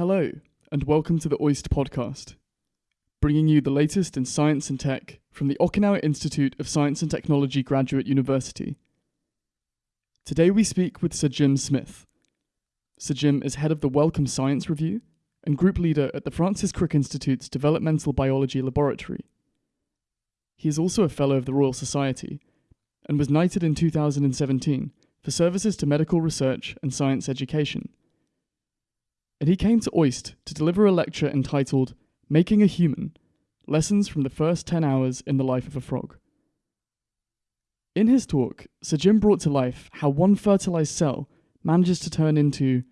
Hello, and welcome to the OIST podcast, bringing you the latest in science and tech from the Okinawa Institute of Science and Technology Graduate University. Today we speak with Sir Jim Smith. Sir Jim is head of the Wellcome Science Review and group leader at the Francis Crick Institute's Developmental Biology Laboratory. He is also a Fellow of the Royal Society and was knighted in 2017 for services to medical research and science education. And he came to OIST to deliver a lecture entitled Making a Human Lessons from the First 10 Hours in the Life of a Frog. In his talk, Sir Jim brought to life how one fertilized cell manages to turn into,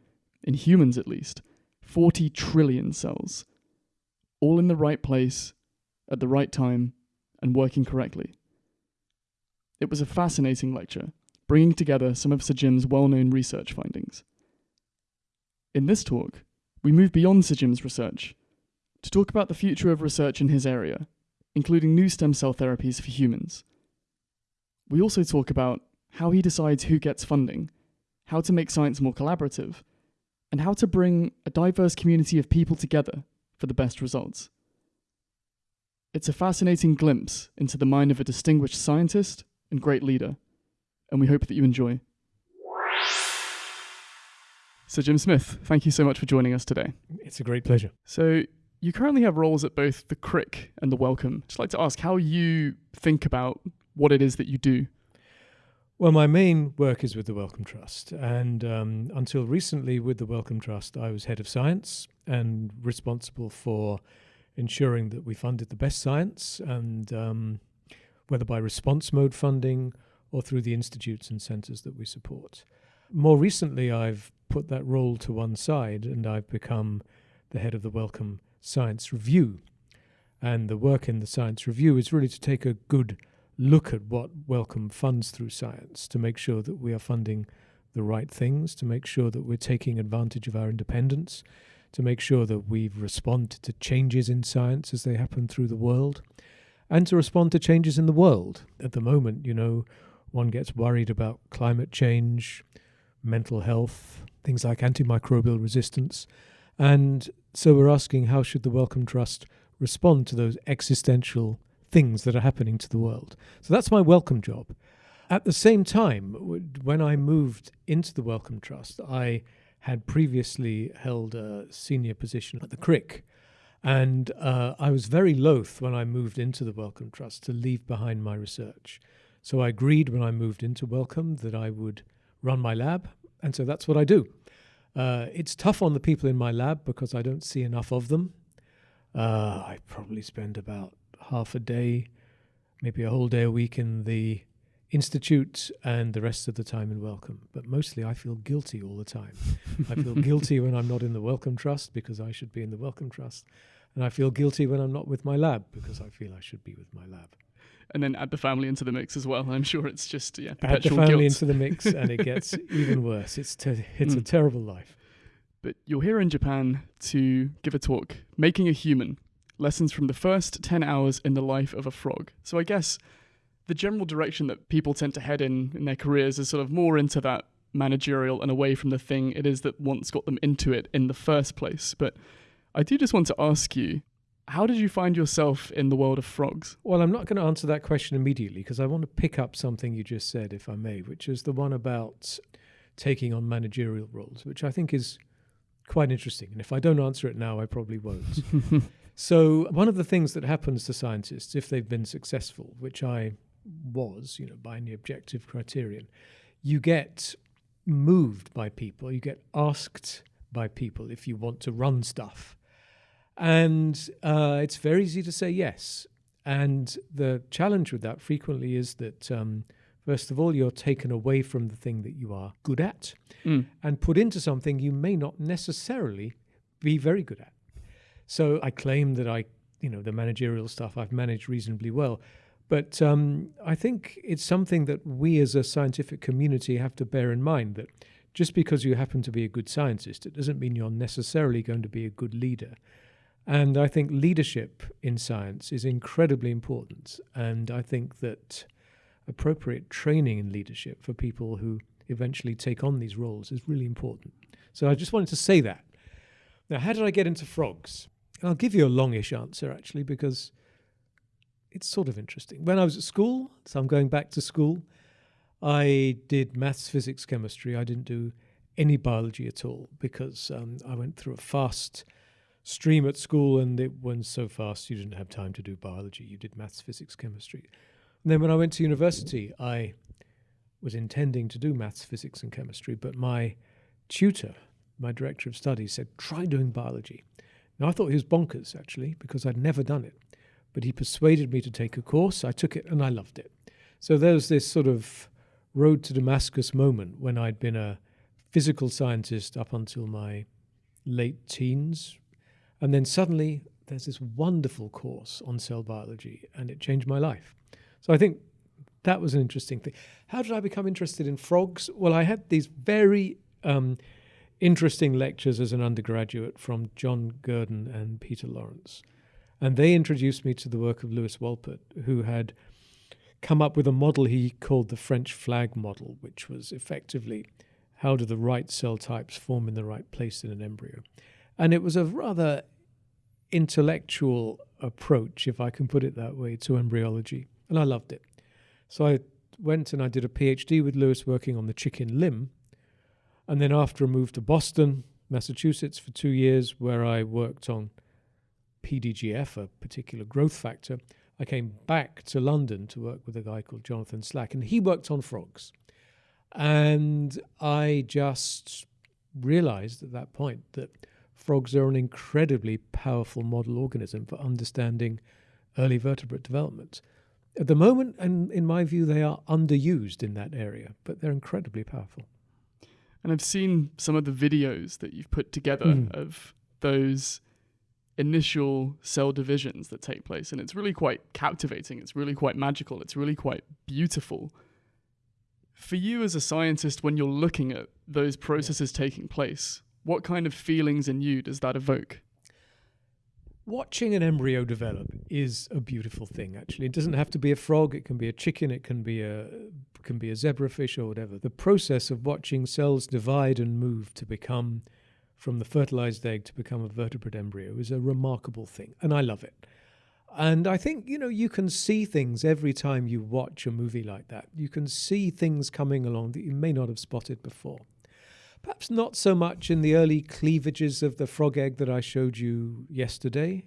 in humans at least, 40 trillion cells, all in the right place, at the right time, and working correctly. It was a fascinating lecture, bringing together some of Sir Jim's well known research findings. In this talk, we move beyond Sir Jim's research to talk about the future of research in his area, including new stem cell therapies for humans. We also talk about how he decides who gets funding, how to make science more collaborative, and how to bring a diverse community of people together for the best results. It's a fascinating glimpse into the mind of a distinguished scientist and great leader, and we hope that you enjoy. So, Jim Smith, thank you so much for joining us today. It's a great pleasure. So, you currently have roles at both the Crick and the Wellcome. Just like to ask how you think about what it is that you do. Well, my main work is with the Wellcome Trust, and um, until recently, with the Wellcome Trust, I was head of science and responsible for ensuring that we funded the best science, and um, whether by response mode funding or through the institutes and centres that we support. More recently, I've put that role to one side, and I've become the head of the Wellcome Science Review. And the work in the Science Review is really to take a good look at what Wellcome funds through science to make sure that we are funding the right things, to make sure that we're taking advantage of our independence, to make sure that we've responded to changes in science as they happen through the world, and to respond to changes in the world. At the moment, you know, one gets worried about climate change, mental health, things like antimicrobial resistance. And so we're asking how should the Wellcome Trust respond to those existential things that are happening to the world. So that's my Wellcome job. At the same time, when I moved into the Wellcome Trust, I had previously held a senior position at the Crick. And uh, I was very loath when I moved into the Wellcome Trust to leave behind my research. So I agreed when I moved into Wellcome that I would run my lab. And so that's what I do. Uh, it's tough on the people in my lab because I don't see enough of them. Uh, I probably spend about half a day, maybe a whole day a week in the institute and the rest of the time in Wellcome. But mostly I feel guilty all the time. I feel guilty when I'm not in the Wellcome Trust because I should be in the Wellcome Trust. And I feel guilty when I'm not with my lab because I feel I should be with my lab. And then add the family into the mix as well. I'm sure it's just yeah, add the family guilt. into the mix, and it gets even worse. It's te- it's mm. a terrible life. But you're here in Japan to give a talk, making a human, lessons from the first 10 hours in the life of a frog. So I guess the general direction that people tend to head in in their careers is sort of more into that managerial and away from the thing it is that once got them into it in the first place. But I do just want to ask you, how did you find yourself in the world of frogs? Well, I'm not going to answer that question immediately because I want to pick up something you just said, if I may, which is the one about taking on managerial roles, which I think is quite interesting. And if I don't answer it now, I probably won't. So, one of the things that happens to scientists, if they've been successful, which I was, you know, by any objective criterion, you get moved by people, you get asked by people if you want to run stuff. And uh, it's very easy to say yes. And the challenge with that frequently is that, um, first of all, you're taken away from the thing that you are good at mm. and put into something you may not necessarily be very good at. So I claim that I, you know, the managerial stuff I've managed reasonably well. But um, I think it's something that we as a scientific community have to bear in mind that just because you happen to be a good scientist, it doesn't mean you're necessarily going to be a good leader. And I think leadership in science is incredibly important. And I think that appropriate training in leadership for people who eventually take on these roles is really important. So I just wanted to say that Now, how did I get into frogs? I'll give you a longish answer actually, because it's sort of interesting. When I was at school, so I'm going back to school, I did maths, physics, chemistry. I didn't do any biology at all because um, I went through a fast stream at school and it went so fast you didn't have time to do biology. You did maths, physics, chemistry. And then when I went to university, I was intending to do maths, physics, and chemistry, but my tutor, my director of studies, said, try doing biology. Now, I thought he was bonkers, actually, because I'd never done it. But he persuaded me to take a course. I took it and I loved it. So there was this sort of road to Damascus moment when I'd been a physical scientist up until my late teens. And then suddenly there's this wonderful course on cell biology, and it changed my life. So I think that was an interesting thing. How did I become interested in frogs? Well, I had these very um, interesting lectures as an undergraduate from John Gurdon and Peter Lawrence. And they introduced me to the work of Lewis Wolpert, who had come up with a model he called the French flag model, which was effectively how do the right cell types form in the right place in an embryo. And it was a rather intellectual approach, if I can put it that way, to embryology. And I loved it. So I went and I did a PhD with Lewis working on the chicken limb. And then after I moved to Boston, Massachusetts for two years, where I worked on PDGF, a particular growth factor, I came back to London to work with a guy called Jonathan Slack, and he worked on frogs. And I just realized at that point that frogs are an incredibly powerful model organism for understanding early vertebrate development. At the moment, and in my view, they are underused in that area, but they're incredibly powerful. And I've seen some of the videos that you've put together mm. of those initial cell divisions that take place, and it's really quite captivating. It's really quite magical. It's really quite beautiful. For you as a scientist, when you're looking at those processes taking place, what kind of feelings in you does that evoke? watching an embryo develop is a beautiful thing actually. It doesn't have to be a frog it can be a chicken it can be a can be a zebrafish or whatever. The process of watching cells divide and move to become from the fertilized egg to become a vertebrate embryo is a remarkable thing and i love it. And i think you know you can see things every time you watch a movie like that. You can see things coming along that you may not have spotted before Perhaps not so much in the early cleavages of the frog egg that I showed you yesterday,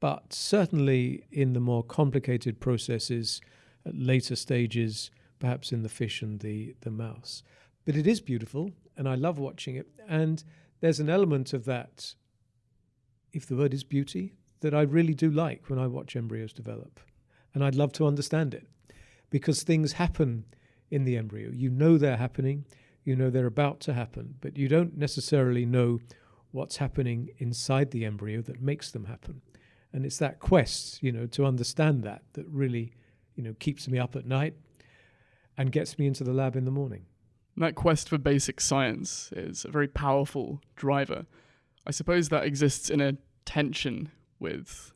but certainly in the more complicated processes at later stages, perhaps in the fish and the, the mouse. But it is beautiful, and I love watching it. And there's an element of that, if the word is beauty, that I really do like when I watch embryos develop. And I'd love to understand it because things happen in the embryo. You know they're happening you know they're about to happen, but you don't necessarily know what's happening inside the embryo that makes them happen. And it's that quest, you know, to understand that that really, you know, keeps me up at night and gets me into the lab in the morning. That quest for basic science is a very powerful driver. I suppose that exists in a tension with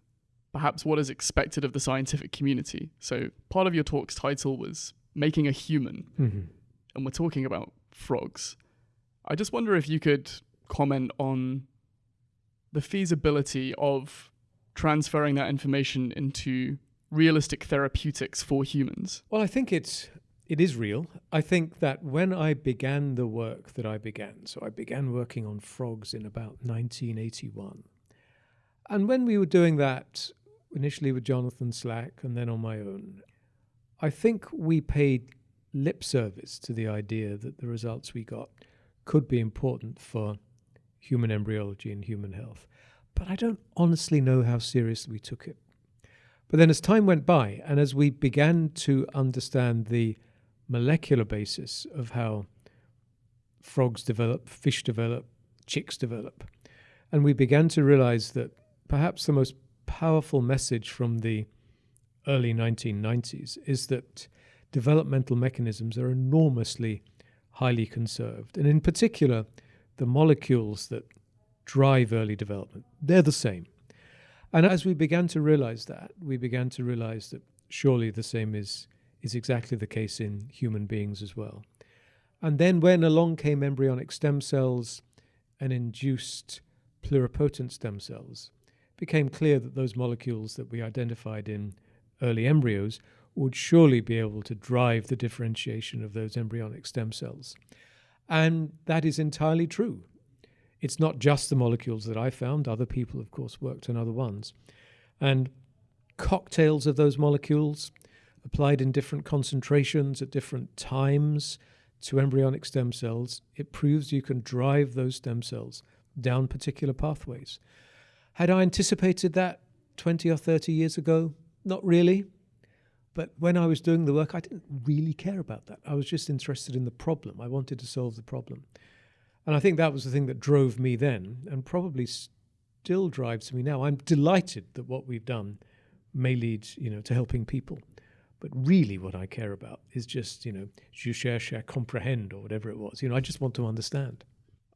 perhaps what is expected of the scientific community. So, part of your talk's title was Making a Human. Mm-hmm. And we're talking about frogs. I just wonder if you could comment on the feasibility of transferring that information into realistic therapeutics for humans. Well, I think it's it is real. I think that when I began the work that I began, so I began working on frogs in about 1981. And when we were doing that initially with Jonathan Slack and then on my own, I think we paid lip service to the idea that the results we got could be important for human embryology and human health. But I don't honestly know how seriously we took it. But then, as time went by, and as we began to understand the molecular basis of how frogs develop, fish develop, chicks develop, and we began to realize that perhaps the most powerful message from the early 1990s is that developmental mechanisms are enormously highly conserved. And in particular, the molecules that drive early development, they're the same. And as we began to realize that, we began to realize that surely the same is, is exactly the case in human beings as well. And then when along came embryonic stem cells and induced pluripotent stem cells, it became clear that those molecules that we identified in early embryos would surely be able to drive the differentiation of those embryonic stem cells. And that is entirely true. It's not just the molecules that I found, other people, of course, worked on other ones. And cocktails of those molecules applied in different concentrations at different times to embryonic stem cells, it proves you can drive those stem cells down particular pathways. Had I anticipated that 20 or 30 years ago? Not really. But when I was doing the work, I didn't really care about that. I was just interested in the problem. I wanted to solve the problem. And I think that was the thing that drove me then and probably still drives me now. I'm delighted that what we've done may lead, you know, to helping people. But really what I care about is just, you know, je cherche à comprehend or whatever it was. You know, I just want to understand.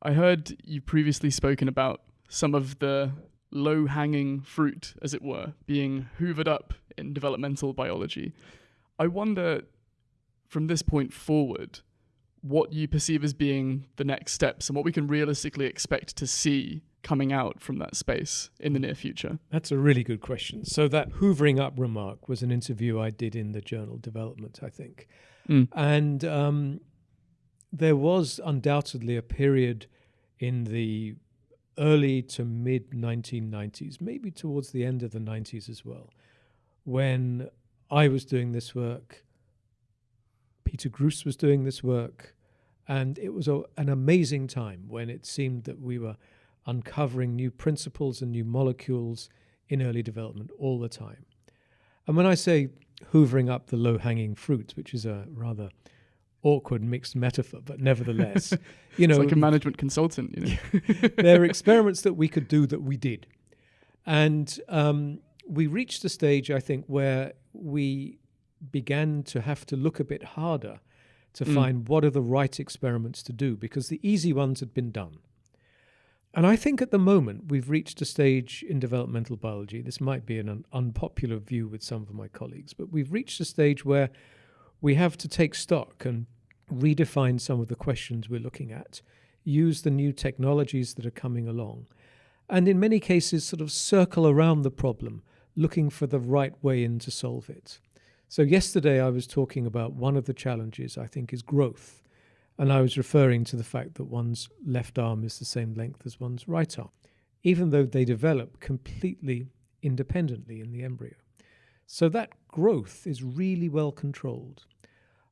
I heard you previously spoken about some of the low hanging fruit, as it were, being hoovered up in developmental biology. I wonder, from this point forward, what you perceive as being the next steps and what we can realistically expect to see coming out from that space in the near future? That's a really good question. So, that hoovering up remark was an interview I did in the journal Development, I think. Mm. And um, there was undoubtedly a period in the early to mid 1990s, maybe towards the end of the 90s as well, when I was doing this work, Peter Gruss was doing this work, and it was a, an amazing time when it seemed that we were uncovering new principles and new molecules in early development all the time. And when I say hoovering up the low hanging fruit, which is a rather awkward mixed metaphor, but nevertheless, you know, it's like a management consultant. You know, there are experiments that we could do that we did, and um, we reached a stage, I think, where we began to have to look a bit harder to mm. find what are the right experiments to do because the easy ones had been done. And I think at the moment we've reached a stage in developmental biology. This might be an un- unpopular view with some of my colleagues, but we've reached a stage where we have to take stock and redefine some of the questions we're looking at, use the new technologies that are coming along, and in many cases, sort of circle around the problem, looking for the right way in to solve it. So, yesterday I was talking about one of the challenges I think is growth. And I was referring to the fact that one's left arm is the same length as one's right arm, even though they develop completely independently in the embryo. So that growth is really well controlled.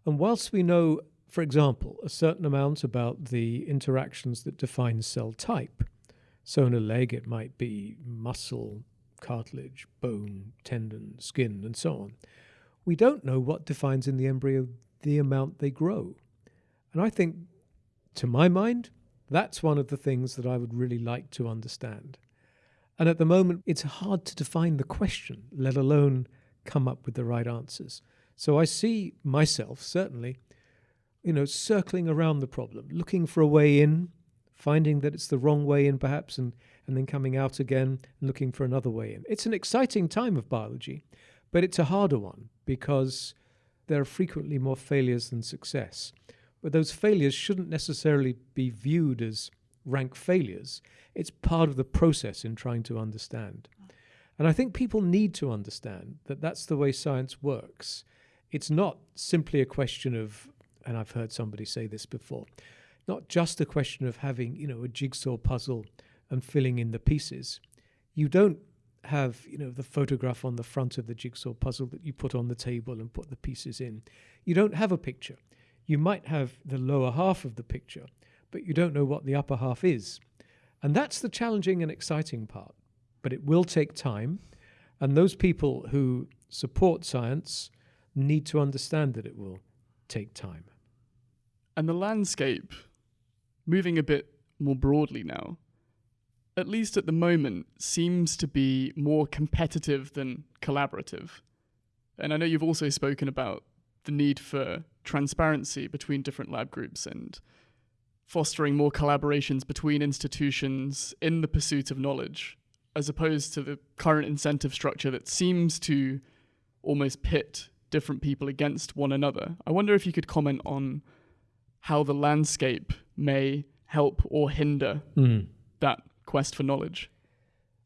And whilst we know, for example, a certain amount about the interactions that define cell type, so in a leg it might be muscle, cartilage, bone, tendon, skin, and so on, we don't know what defines in the embryo the amount they grow. And I think, to my mind, that's one of the things that I would really like to understand. And at the moment, it's hard to define the question, let alone come up with the right answers. So I see myself, certainly, you know, circling around the problem, looking for a way in, finding that it's the wrong way in perhaps, and, and then coming out again and looking for another way in. It's an exciting time of biology, but it's a harder one because there are frequently more failures than success. But those failures shouldn't necessarily be viewed as rank failures. It's part of the process in trying to understand. And I think people need to understand that that's the way science works. It's not simply a question of, and I've heard somebody say this before, not just a question of having, you know, a jigsaw puzzle and filling in the pieces. You don't have, you know, the photograph on the front of the jigsaw puzzle that you put on the table and put the pieces in. You don't have a picture you might have the lower half of the picture, but you don't know what the upper half is. And that's the challenging and exciting part. But it will take time. And those people who support science need to understand that it will take time. And the landscape, moving a bit more broadly now, at least at the moment, seems to be more competitive than collaborative. And I know you've also spoken about the need for transparency between different lab groups and fostering more collaborations between institutions in the pursuit of knowledge, as opposed to the current incentive structure that seems to almost pit different people against one another. I wonder if you could comment on how the landscape may help or hinder mm. that quest for knowledge?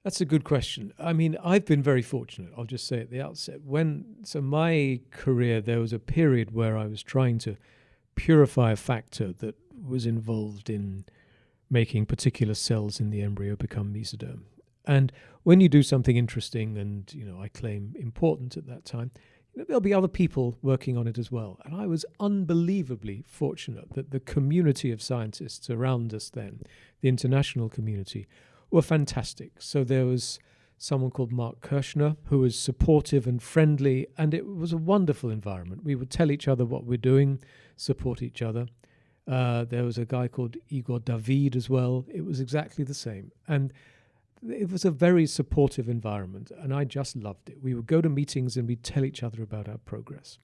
That's a good question. I mean, I've been very fortunate. I'll just say at the outset. When so my career, there was a period where I was trying to purify a factor that was involved in making particular cells in the embryo become mesoderm. And when you do something interesting and you know I claim important at that time, there'll be other people working on it as well. And I was unbelievably fortunate that the community of scientists around us then, the international community, were fantastic. So there was someone called Mark Kirschner who was supportive and friendly, and it was a wonderful environment. We would tell each other what we're doing, support each other. Uh, there was a guy called Igor Dawid as well. It was exactly the same. And it was a very supportive environment, and I just loved it. We would go to meetings and we'd tell each other about our progress.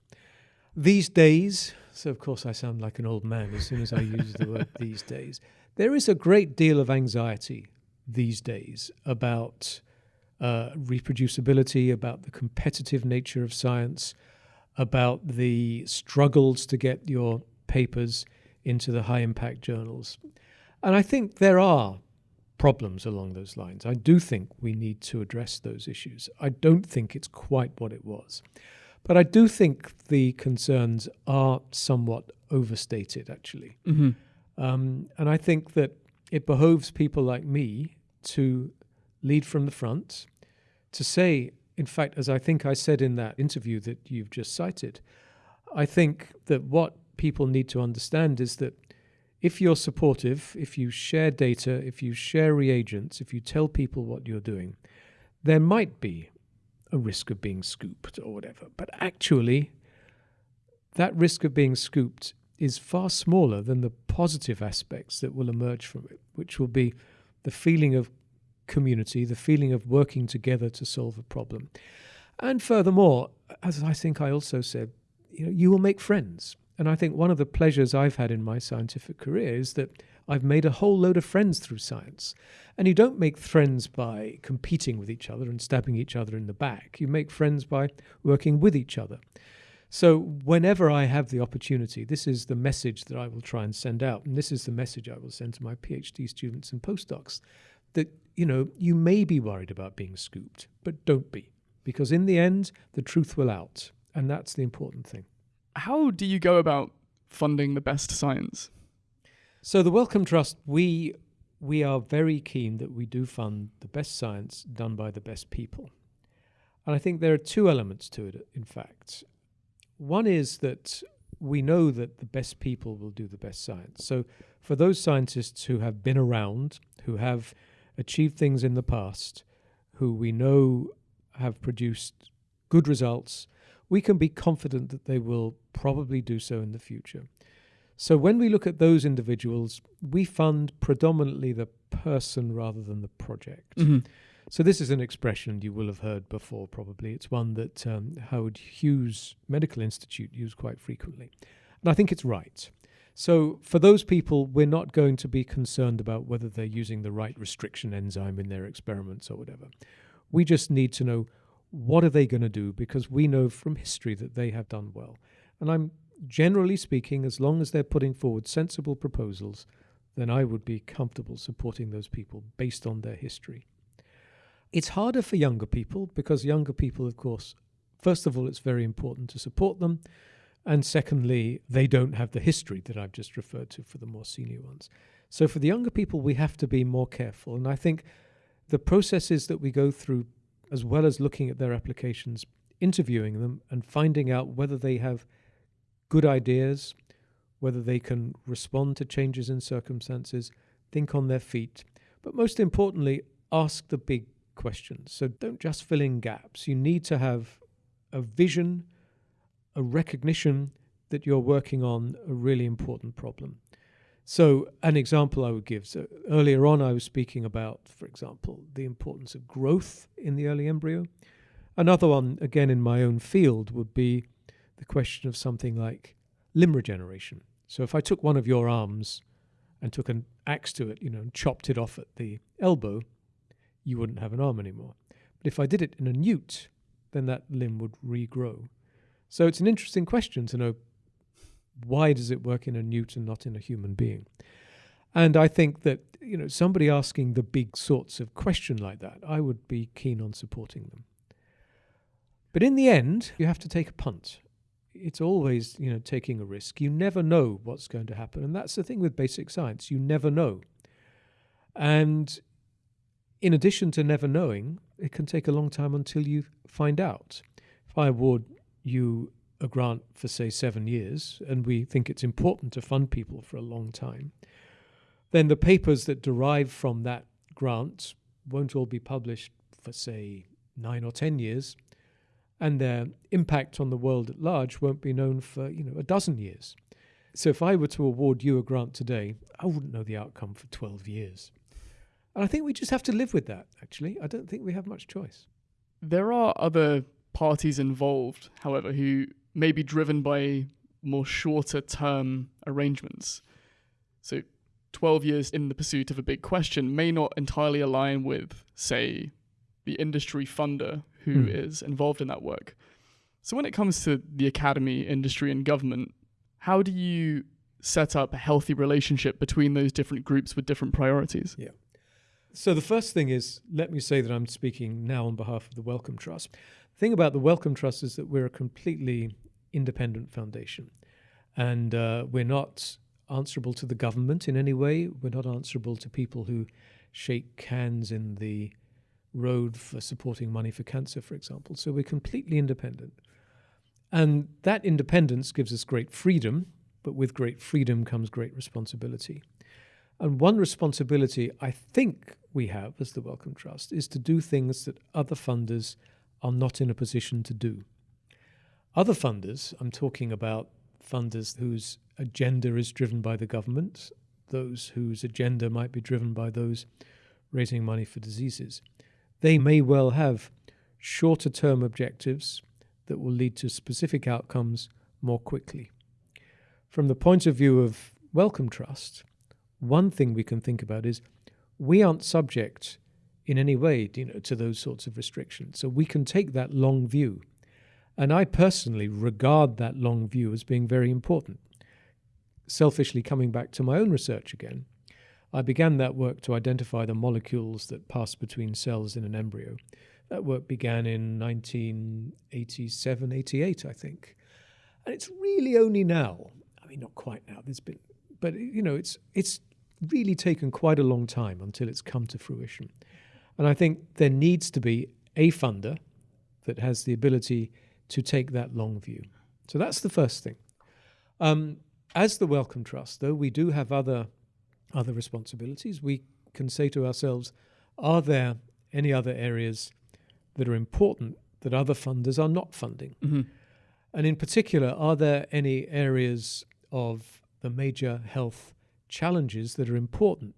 These days, so of course I sound like an old man as soon as I use the word these days, there is a great deal of anxiety these days about uh, reproducibility, about the competitive nature of science, about the struggles to get your papers into the high impact journals. And I think there are problems along those lines. I do think we need to address those issues. I don't think it's quite what it was. But I do think the concerns are somewhat overstated, actually. Mm-hmm. Um, and I think that it behoves people like me to lead from the front, to say, in fact, as I think I said in that interview that you've just cited, I think that what people need to understand is that if you're supportive, if you share data, if you share reagents, if you tell people what you're doing, there might be a risk of being scooped or whatever. But actually, that risk of being scooped is far smaller than the positive aspects that will emerge from it, which will be the feeling of community, the feeling of working together to solve a problem. And furthermore, as I think I also said, you know, you will make friends. And I think one of the pleasures I've had in my scientific career is that I've made a whole load of friends through science. And you don't make friends by competing with each other and stabbing each other in the back. You make friends by working with each other. So, whenever I have the opportunity, this is the message that I will try and send out. And this is the message I will send to my PhD students and postdocs that, you know, you may be worried about being scooped, but don't be. Because in the end, the truth will out. And that's the important thing. How do you go about funding the best science? So the Wellcome Trust, we we are very keen that we do fund the best science done by the best people. And I think there are two elements to it, in fact. One is that we know that the best people will do the best science. So for those scientists who have been around, who have achieved things in the past, who we know have produced good results, we can be confident that they will probably do so in the future. So when we look at those individuals, we fund predominantly the person rather than the project. Mm-hmm. So this is an expression you will have heard before, probably. It's one that um, Howard Hughes Medical Institute use quite frequently, and I think it's right. So for those people, we're not going to be concerned about whether they're using the right restriction enzyme in their experiments or whatever. We just need to know what are they going to do because we know from history that they have done well. And I'm generally speaking, as long as they're putting forward sensible proposals, then I would be comfortable supporting those people based on their history. It's harder for younger people because younger people, of course, first of all, it's very important to support them. And secondly, they don't have the history that I've just referred to for the more senior ones. So for the younger people, we have to be more careful. And I think the processes that we go through, as well as looking at their applications, interviewing them, and finding out whether they have good ideas, whether they can respond to changes in circumstances, think on their feet, but most importantly, ask the big questions. So don't just fill in gaps. You need to have a vision, a recognition that you're working on a really important problem. So, an example I would give so earlier on, I was speaking about, for example, the importance of growth in the early embryo. Another one, again in my own field, would be the question of something like limb regeneration. So, if I took one of your arms and took an axe to it, you know, and chopped it off at the elbow, you wouldn't have an arm anymore. But if I did it in a newt, then that limb would regrow. So, it's an interesting question to know why does it work in a newt and not in a human being? And I think that you know somebody asking the big sorts of question like that, I would be keen on supporting them. But in the end, you have to take a punt. It's always you know taking a risk. You never know what's going to happen, and that's the thing with basic science. You never know. And in addition to never knowing, it can take a long time until you find out. If I award you a grant for, say, seven years, and we think it's important to fund people for a long time, then the papers that derive from that grant won't all be published for, say, nine or ten years, and their impact on the world at large won't be known for, you know, a dozen years. So if I were to award you a grant today, I wouldn't know the outcome for 12 years. And I think we just have to live with that, actually. I don't think we have much choice. There are other parties involved, however, who may be driven by more shorter term arrangements. So 12 years in the pursuit of a big question may not entirely align with, say, the industry funder who Hmm. is involved in that work. So when it comes to the academy, industry, and government, how do you set up a healthy relationship between those different groups with different priorities? Yeah. So the first thing is, let me say that I'm speaking now on behalf of the Wellcome Trust. The thing about the Wellcome Trust is that we're a completely independent foundation, and uh, we're not answerable to the government in any way. We're not answerable to people who shake hands in the road for supporting money for cancer, for example. So we're completely independent. And that independence gives us great freedom, but with great freedom comes great responsibility. And one responsibility I think we have as the Wellcome Trust is to do things that other funders are not in a position to do. Other funders, I'm talking about funders whose agenda is driven by the government, those whose agenda might be driven by those raising money for diseases. They may well have shorter term objectives that will lead to specific outcomes more quickly. From the point of view of Wellcome Trust, one thing we can think about is we aren't subject in any way you know, to those sorts of restrictions. So we can take that long view. And I personally regard that long view as being very important. Selfishly, coming back to my own research again, I began that work to identify the molecules that pass between cells in an embryo. That work began in 1987, 88, I think. And it's really only now, I mean, not quite now, there's been, but you know, it's, it's really taken quite a long time until it's come to fruition. And I think there needs to be a funder that has the ability to take that long view. So that's the first thing. Um, as the Wellcome Trust, though, we do have other other responsibilities. We can say to ourselves, are there any other areas that are important that other funders are not funding? Mm-hmm. And in particular, are there any areas of the major health challenges that are important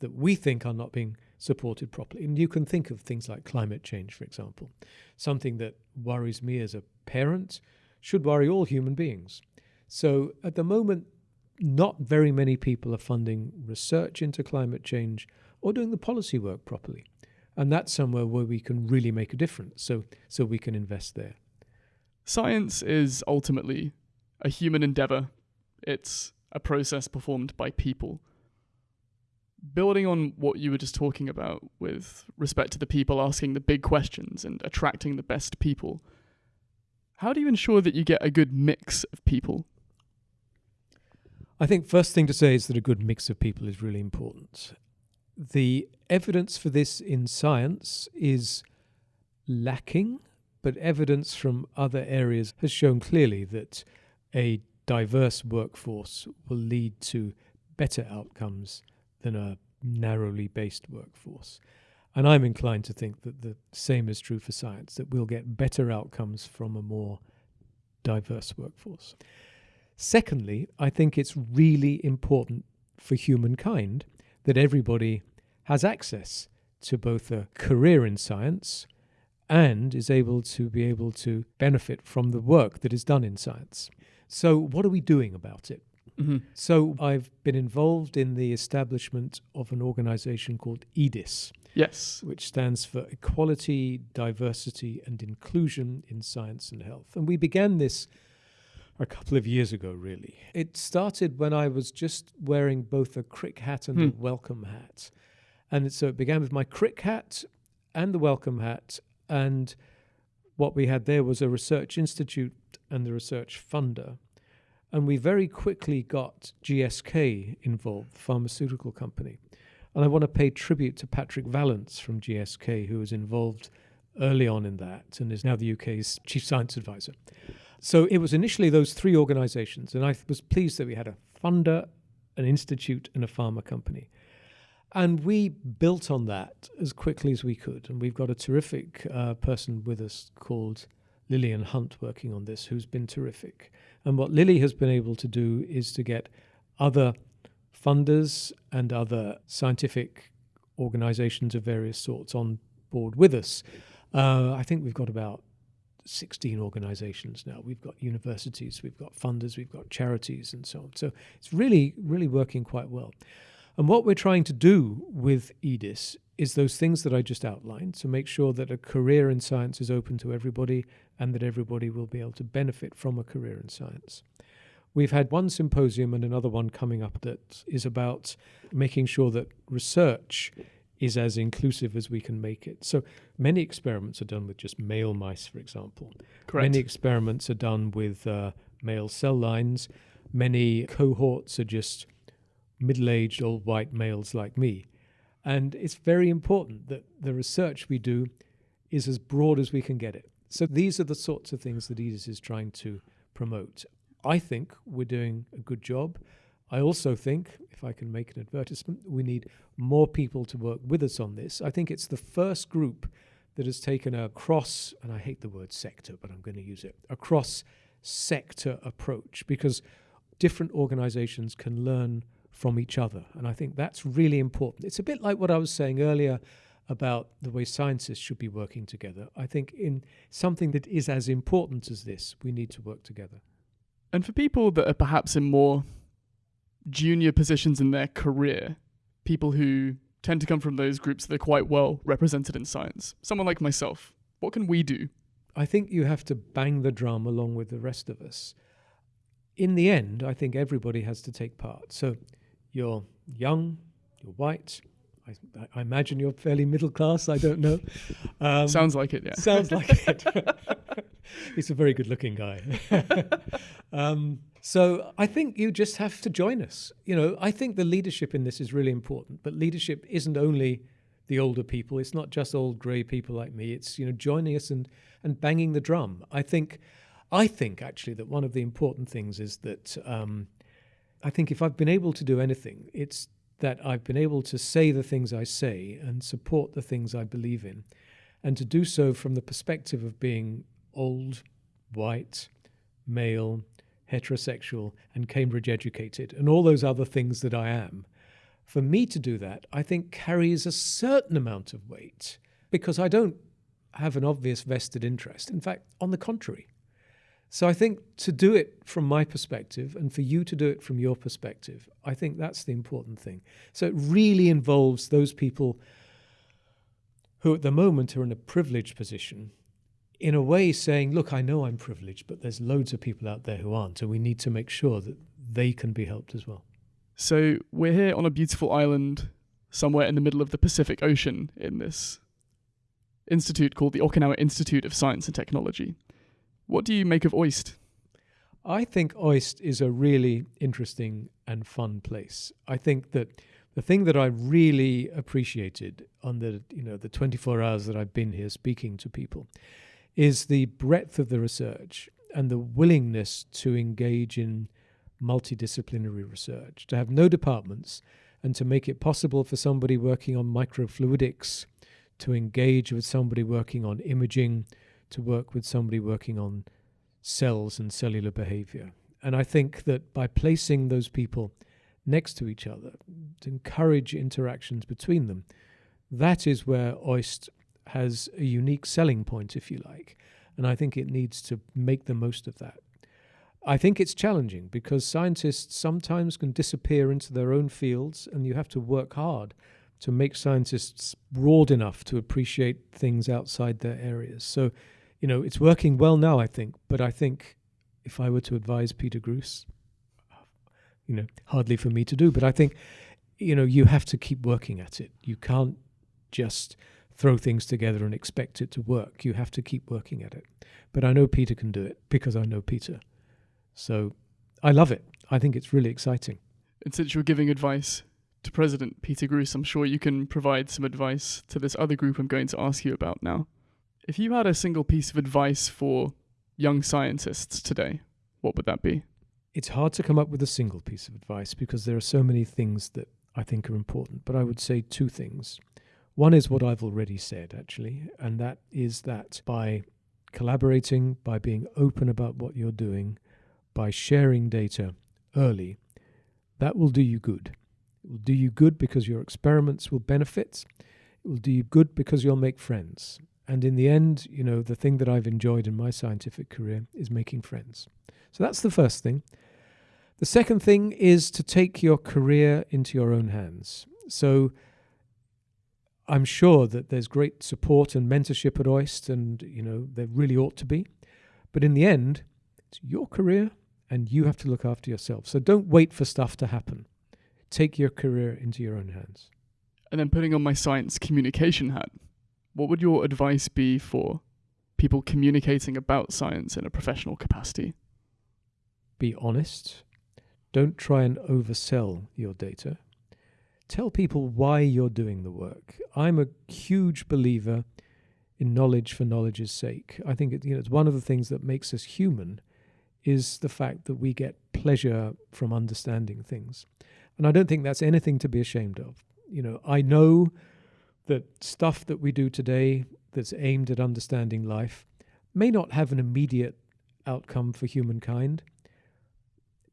that we think are not being supported properly? And you can think of things like climate change, for example, something that worries me as a parent should worry all human beings. So at the moment, not very many people are funding research into climate change or doing the policy work properly. And that's somewhere where we can really make a difference. So, so we can invest there. Science is ultimately a human endeavor. It's a process performed by people. Building on what you were just talking about with respect to the people asking the big questions and attracting the best people, how do you ensure that you get a good mix of people? I think first thing to say is that a good mix of people is really important. The evidence for this in science is lacking, but evidence from other areas has shown clearly that a diverse workforce will lead to better outcomes than a narrowly based workforce. And I'm inclined to think that the same is true for science, that we'll get better outcomes from a more diverse workforce. Secondly, I think it's really important for humankind that everybody has access to both a career in science and is able to be able to benefit from the work that is done in science. So, what are we doing about it? Mm-hmm. So, I've been involved in the establishment of an organization called EDIS, Yes. which stands for Equality, Diversity and Inclusion in Science and Health. And we began this a couple of years ago, really. It started when I was just wearing both a crick hat and Hmm. a Wellcome hat. And so it began with my crick hat and the Wellcome hat. And what we had there was a research institute and the research funder. And we very quickly got GSK involved, the pharmaceutical company. And I want to pay tribute to Patrick Vallance from GSK, who was involved early on in that and is now the UK's chief science advisor. So it was initially those three organizations, and I was pleased that we had a funder, an institute, and a pharma company. And we built on that as quickly as we could. And we've got a terrific uh, person with us called Lillian Hunt working on this, who's been terrific. And what Lily has been able to do is to get other funders and other scientific organizations of various sorts on board with us. Uh, I think we've got about 16 organizations now. We've got universities, we've got funders, we've got charities, and so on. So it's really, really working quite well. And what we're trying to do with EDIS is those things that I just outlined to make sure that a career in science is open to everybody and that everybody will be able to benefit from a career in science. We've had one symposium and another one coming up that is about making sure that research is as inclusive as we can make it. So many experiments are done with just male mice, for example. Correct. Many experiments are done with uh, male cell lines. Many cohorts are just middle aged old white males like me. And it's very important that the research we do is as broad as we can get it. So these are the sorts of things that EDIS is trying to promote. I think we're doing a good job. I also think, if I can make an advertisement, we need more people to work with us on this. I think it's the first group that has taken a cross, and I hate the word sector, but I'm going to use it, a cross sector approach because different organizations can learn from each other. And I think that's really important. It's a bit like what I was saying earlier about the way scientists should be working together. I think in something that is as important as this, we need to work together. And for people that are perhaps in more junior positions in their career, people who tend to come from those groups that are quite well represented in science, someone like myself, what can we do? I think you have to bang the drum along with the rest of us. In the end, I think everybody has to take part. So you're young, you're white. I, I imagine you're fairly middle class. I don't know. Um, Sounds like it, yeah. Sounds like it. He's a very good looking guy. um, so I think you just have to join us. You know, I think the leadership in this is really important, but leadership isn't only the older people. It's not just old grey people like me. It's, you know, joining us and, and banging the drum. I think, I think actually that one of the important things is that um, I think if I've been able to do anything, it's that I've been able to say the things I say and support the things I believe in, and to do so from the perspective of being old, white, male, heterosexual, and Cambridge educated, and all those other things that I am. For me to do that, I think carries a certain amount of weight because I don't have an obvious vested interest. In fact, on the contrary. So I think to do it from my perspective and for you to do it from your perspective, I think that's the important thing. So it really involves those people who at the moment are in a privileged position, in a way saying, look, I know I'm privileged, but there's loads of people out there who aren't, and we need to make sure that they can be helped as well. So we're here on a beautiful island somewhere in the middle of the Pacific Ocean in this institute called the Okinawa Institute of Science and Technology. What do you make of OIST? I think OIST is a really interesting and fun place. I think that the thing that I really appreciated on the you know the 24 hours that I've been here speaking to people is the breadth of the research and the willingness to engage in multidisciplinary research, to have no departments, and to make it possible for somebody working on microfluidics to engage with somebody working on imaging, to work with somebody working on cells and cellular behavior. And I think that by placing those people next to each other, to encourage interactions between them, that is where OIST has a unique selling point, if you like. And I think it needs to make the most of that. I think it's challenging because scientists sometimes can disappear into their own fields, and you have to work hard to make scientists broad enough to appreciate things outside their areas. So, you know, it's working well now, I think, but I think if I were to advise Peter Gruss, you know, hardly for me to do, but I think, you know, you have to keep working at it. You can't just throw things together and expect it to work. You have to keep working at it. But I know Peter can do it because I know Peter. So I love it. I think it's really exciting. And since you're giving advice to President Peter Gruss, I'm sure you can provide some advice to this other group I'm going to ask you about now. If you had a single piece of advice for young scientists today, what would that be? It's hard to come up with a single piece of advice because there are so many things that I think are important, but I would say two things. One is what I've already said, actually, and that is that by collaborating, by being open about what you're doing, by sharing data early, that will do you good. It will do you good because your experiments will benefit. It will do you good because you'll make friends. And in the end, you know, the thing that I've enjoyed in my scientific career is making friends. So that's the first thing. The second thing is to take your career into your own hands. So I'm sure that there's great support and mentorship at OIST, and you know there really ought to be. But in the end, it's your career, and you have to look after yourself. So don't wait for stuff to happen. Take your career into your own hands. And then putting on my science communication hat, what would your advice be for people communicating about science in a professional capacity? Be honest. Don't try and oversell your data. Tell people why you're doing the work. I'm a huge believer in knowledge for knowledge's sake. I think it, you know, it's one of the things that makes us human is the fact that we get pleasure from understanding things. And I don't think that's anything to be ashamed of. You know, I know that stuff that we do today that's aimed at understanding life may not have an immediate outcome for humankind.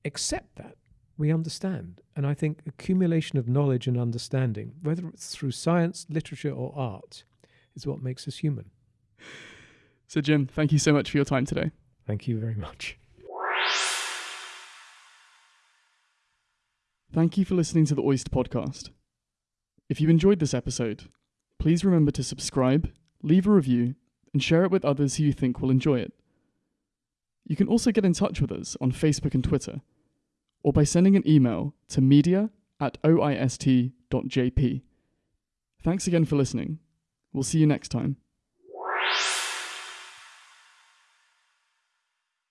Accept that. We understand. And I think accumulation of knowledge and understanding, whether it's through science, literature, or art, is what makes us human. So, Jim, thank you so much for your time today. Thank you very much. Thank you for listening to the OIST podcast. If you enjoyed this episode, please remember to subscribe, leave a review, and share it with others who you think will enjoy it. You can also get in touch with us on Facebook and Twitter, or by sending an email to media at oist.jp. Thanks again for listening. We'll see you next time.